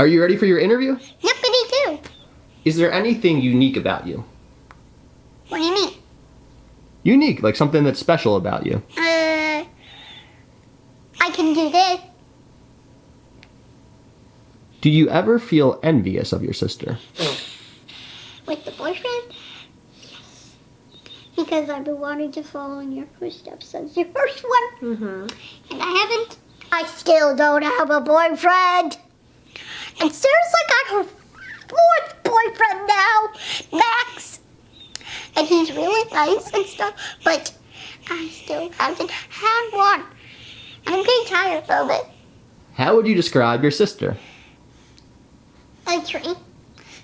Are you ready for your interview? Yippity doo. Is there anything unique about you? What do you mean? Unique, like something that's special about you. Uh, I can do this. Do you ever feel envious of your sister? With the boyfriend? Yes. Because I've been wanting to follow in your footsteps since your first one. Mm-hmm. And I haven't. I still don't have a boyfriend. And Sarah's like got her fourth boyfriend now, Max. And he's really nice and stuff, but I still haven't had one. I'm getting tired of it. How would you describe your sister? A tree.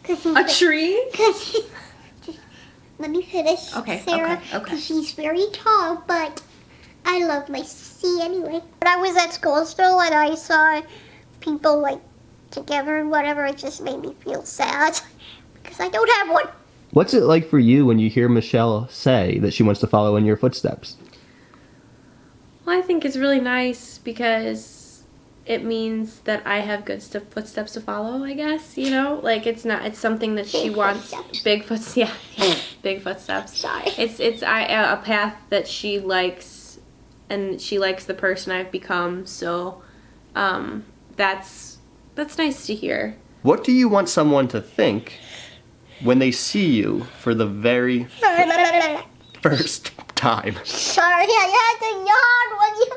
Cause he's A tree? Cause he, just, let me finish, Okay, Sarah. okay, okay. Cause she's very tall, but I love my sissy anyway. When I was at school still and I saw people like together and whatever, it just made me feel sad because I don't have one. What's it like for you when you hear Michelle say that she wants to follow in your footsteps? Well, I think it's really nice because it means that I have good st- footsteps to follow. I guess you know, like it's not. It's something that she Big wants. footsteps. Big footsteps. Yeah, yeah, big footsteps. Sorry. It's it's I, a path that she likes, and she likes the person I've become. So, um, that's that's nice to hear. What do you want someone to think when they see you for the very first time? Sorry, I had to yawn when you.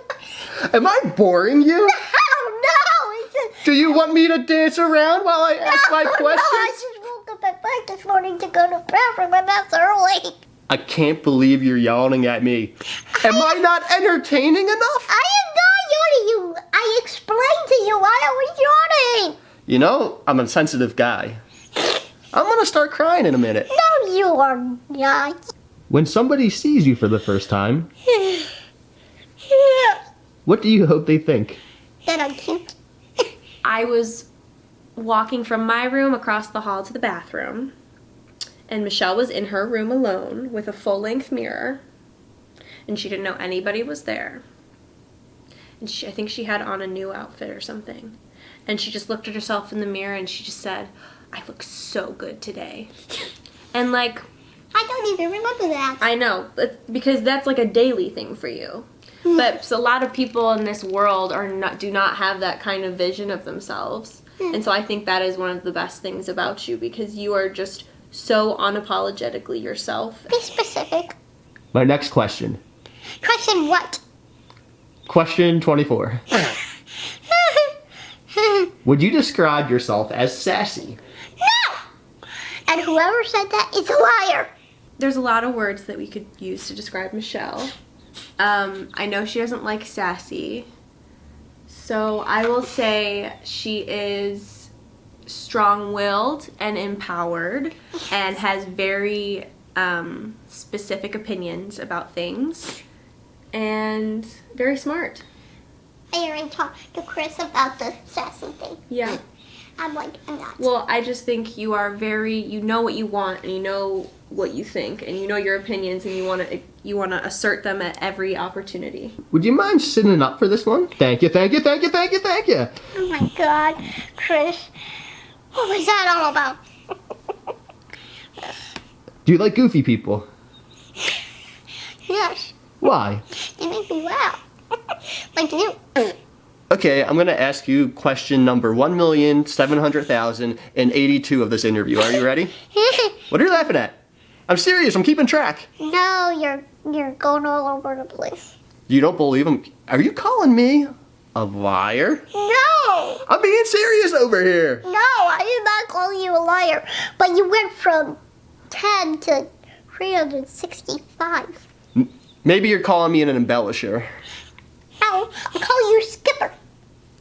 Am I boring you? Oh no! It's a, Do you want me to dance around while I ask my no, questions? No, I just woke up at five this morning to go to the bathroom, and that's early. I can't believe you're yawning at me. Am I not entertaining enough? I am not yawning you. I explained to you why I was yawning. You know, I'm a sensitive guy. I'm gonna start crying in a minute. No, you are not. When somebody sees you for the first time, what do you hope they think? that I'm cute. I was walking from my room across the hall to the bathroom, and Michelle was in her room alone with a full length mirror, and she didn't know anybody was there. And she, I think she had on a new outfit or something. And she just looked at herself in the mirror and she just said, I look so good today. And like, I don't even remember that. I know, it's because that's like a daily thing for you. Hmm. But so a lot of people in this world are not do not have that kind of vision of themselves. Hmm. And so I think that is one of the best things about you because you are just so unapologetically yourself. Be specific. My next question. Question what? Question 24. Would you describe yourself as sassy? no! And whoever said that is a liar. There's a lot of words that we could use to describe Michelle. Um, I know she doesn't like sassy. So I will say she is strong willed and empowered and has very um, specific opinions about things and very smart. I already talked to Chris about the sassy thing. Yeah. I'm like, I'm not. Well, I just think you are very you know what you want and you know what you think and you know your opinions and you want to you want to assert them at every opportunity. Would you mind sitting up for this one? Thank you, thank you, thank you, thank you, thank you. Oh my god, Chris. What was that all about? Do you like goofy people? Yes, Why? you make me laugh. like you. Okay, I'm gonna ask you question number 1,700,082 of this interview. Are you ready? What are you laughing at? I'm serious, I'm keeping track. no, you're you're going all over the place. You don't believe him? Are you calling me a liar? No, I'm being serious over here. no, I did not call you a liar. But you went from 10 to 365. Maybe you're calling me an embellisher. No, I'm calling you Skipper.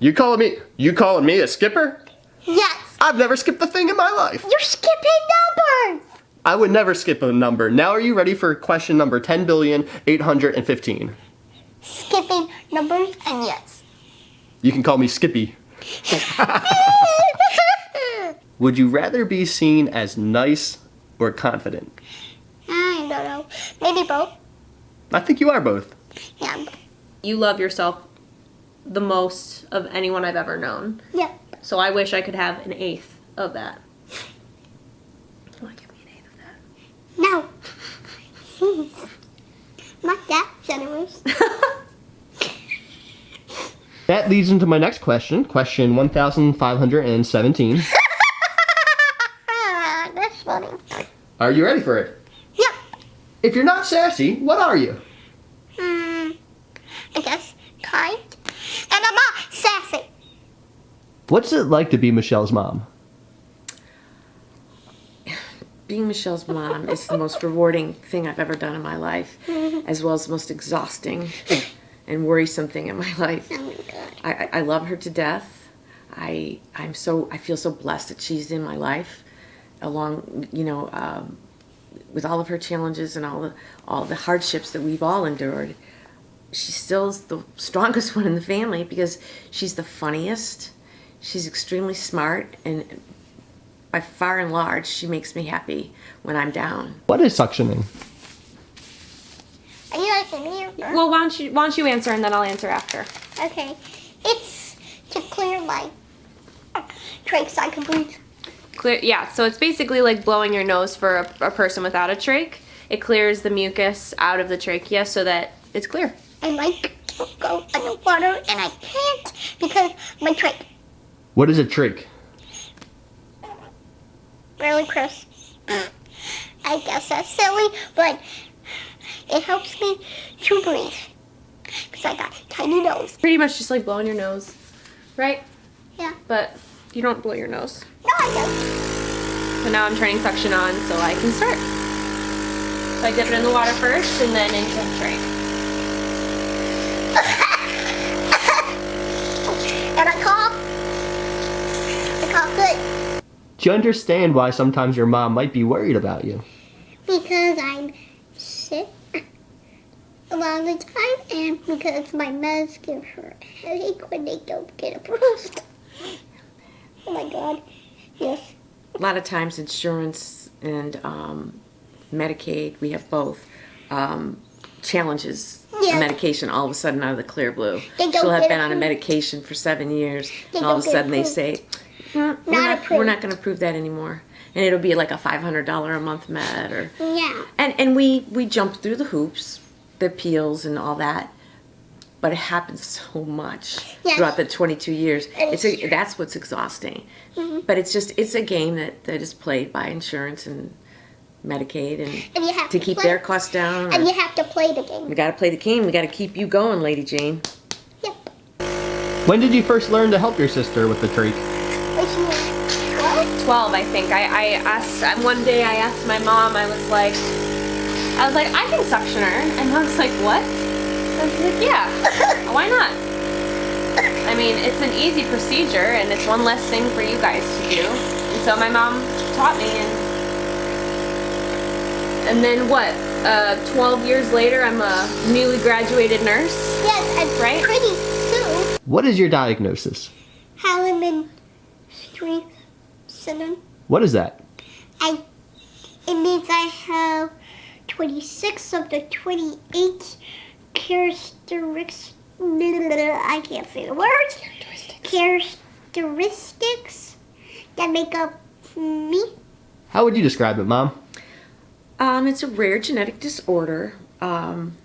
You calling me? You calling me a skipper? Yes, I've never skipped a thing in my life. you're skipping numbers. I would never skip a number. Now are you ready for question number 10,815? Skipping numbers and yes. You can call me Skippy. Would you rather be seen as nice or confident? I don't know. Maybe both. I think you are both. Yeah. You love yourself the most of anyone I've ever known. Yeah. So I wish I could have an eighth of that. You want to give me an eighth of that? No. Not that generous. that? That leads into my next question, question 1517. That's funny. Are you ready for it? Yep. If you're not sassy, what are you? Hmm. I guess kind. And I'm not sassy. What's it like to be Michelle's mom? being Michelle's mom is the most rewarding thing I've ever done in my life, as well as the most exhausting and worrisome thing in my life. Oh my god. I, I- I love her to death. I I'm so I feel so blessed that she's in my life, along you know um, with all of her challenges and all the all the hardships that we've all endured. She still is the strongest one in the family because she's the funniest. She's extremely smart and by far and large she makes me happy when I'm down. What is suctioning? Are you asking me? or- well, why don't you why don't you answer and then I'll answer after. Okay. It's to clear my trachea so I can breathe. Clear, yeah. So it's basically like blowing your nose for a, a person without a trach. It clears the mucus out of the trachea so that it's clear. I like to go underwater and I can't because my trach. What is a trach? Really, Chris? I guess that's silly, but it helps me to breathe. Because I got a tiny nose. Pretty much just like blowing your nose, right? Yeah. But you don't blow your nose. No, I don't. So now I'm turning suction on so I can start. So I dip it in the water first and then into the trach. And I cough. I cough good. Do you understand why sometimes your mom might be worried about you? Because I'm sick a lot of the time and because my meds give her a headache when they don't get approved. Oh my god. Yes. A lot of times insurance and um, Medicaid, we have both, um, challenges Yeah. medication all of a sudden out of the clear blue. They She'll have been on a medication for seven years They and all of a sudden they approved. say, "Mm, we're Not not, we're not going to approve that anymore. And it'll be like a $500 a month med or Yeah. and and we we jump through the hoops, the appeals and all that. But it happens so much Yes. throughout the 22 years. It's a, that's what's exhausting. Mm-hmm. But it's just it's a game that, that is played by insurance and Medicaid and, And you have to to keep play- their costs down. And you have to play the game. we got to play the game. We got to keep you going, Lady Jane. Yep. When did you first learn to help your sister with the trach? Which means, what? 12, I think. I, I asked, one day I asked my mom, I was like, I was like, I can suction her. And I was like, what? I was like, yeah, why not? I mean, it's an easy procedure and it's one less thing for you guys to do. And so my mom taught me and and then what? Uh, 12 years later, I'm a newly graduated nurse. Yes, and Right? pretty soon, What is your diagnosis? Halleman Street syndrome. What is that? I, it means I have 26 of the 28 characteristics. I can't say the words. Characteristics that make up me. How would you describe it, Mom? Um, it's a rare genetic disorder. Um,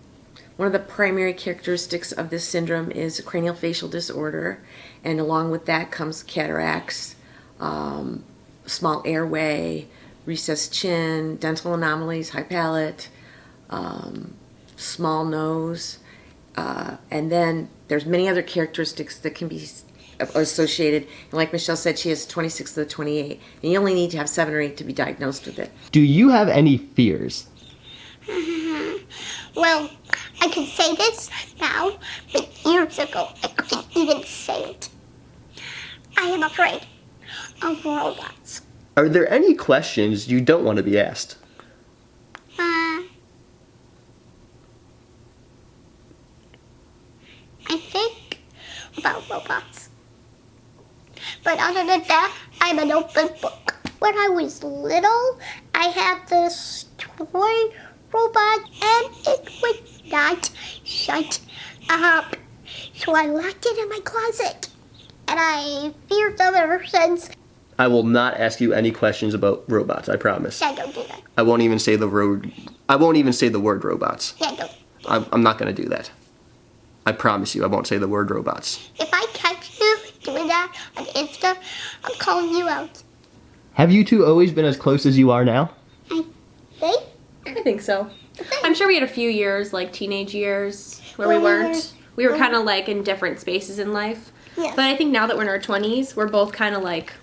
one of the primary characteristics of this syndrome is cranial facial disorder, and along with that comes cataracts, um, small airway, recessed chin, dental anomalies, high palate, um, small nose, uh, and then there's many other characteristics that can be associated. And like Michelle said, she has 26 of the 28, and you only need to have seven or eight to be diagnosed with it. Do you have any fears? Well, I can say this now, but years ago I couldn't even say it. I am afraid of robots. Are there any questions you don't want to be asked? Uh, I think about robots. Than that, I'm an open book. When I was little, I had this toy robot and it would not shut up. So I locked it in my closet. and I feared them ever since. I will not ask you any questions about robots. I promise. Yeah, don't do that. I won't even say the word. I won't even say the word robots. Yeah, don't. I'm, I'm not gonna do that. I promise you, I won't say the word robots. If I catch you doing that on Insta, I'm calling you out. Have you two always been as close as you are now? Hey? I think so. I'm sure we had a few years, like teenage years, where we Well, we weren't. We were mm-hmm. kind of like in different spaces in life. Yeah. But I think now that we're in our 20s, we're both kind of like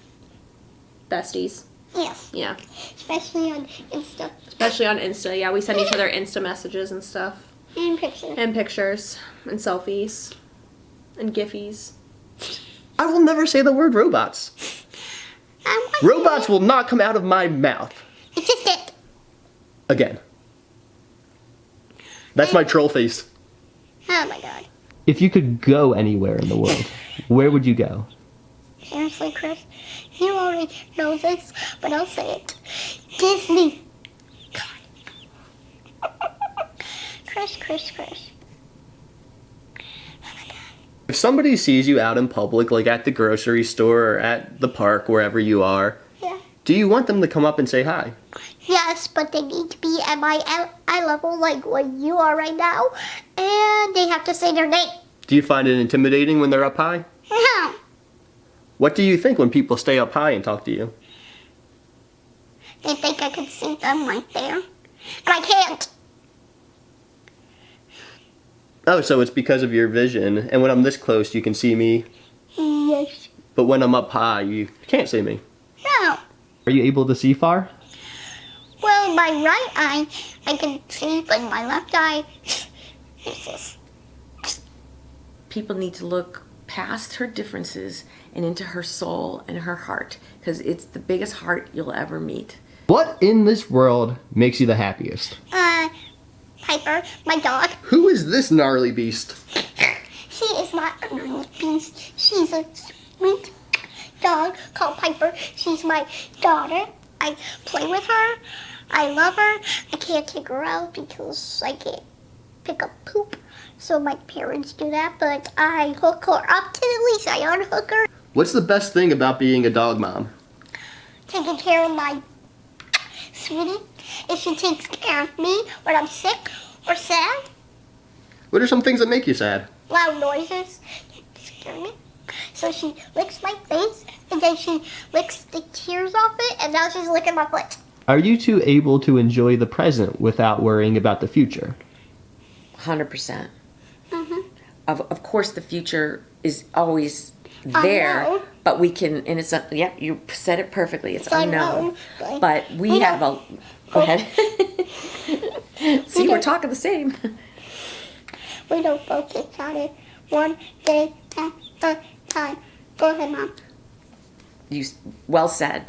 besties. Yes, Yeah. especially on Insta Especially on Insta. Yeah, we send each other Insta messages and stuff. and pictures. And pictures. And selfies. And giffies. I will never say the word robots. Robots will not come out of my mouth It's just it. again. That's my troll face. Oh my god. If you could go anywhere in the world, where would you go? Seriously, Chris, you already know this, but I'll say it. Disney. God. Chris, Chris, Chris. If somebody sees you out in public, like at the grocery store or at the park, wherever you are, Yeah. do you want them to come up and say hi? Yes, but they need to be at my eye- level, like what you are right now, and they have to say their name. Do you find it intimidating when they're up high? No. What do you think when people stay up high and talk to you? They think I can see them right there, and I can't. Oh, so it's because of your vision, and when I'm this close, you can see me, Yes. but when I'm up high, you can't see me. No. Are you able to see far? Well, my right eye, I can see, but my left eye, useless. People need to look past her differences and into her soul and her heart because it's the biggest heart you'll ever meet. What in this world makes you the happiest? Uh, Piper, my dog. Who is this gnarly beast? She is not a nice beast. She's a sweet dog called Piper. She's my daughter. I play with her. I love her. I can't take her out because I can't pick up poop. So my parents do that, but I hook her up to the leash. I unhook her. What's the best thing about being a dog mom? Taking care of my sweetie. If she takes care of me when I'm sick or sad, What are some things that make you sad? loud noises scare me. So she licks my face and then she licks the tears off it and now she's licking my foot. Are you two able to enjoy the present without worrying about the future? 100%. percent Mhm. Of, of course, the future is always there, but we can, and it's, a, yeah, you said it perfectly. It's, It's unknown. unknown, but But we we have a, go ahead. See, we're talking the same. We don't focus on it one day at a time. Go ahead, Mom. You, well said.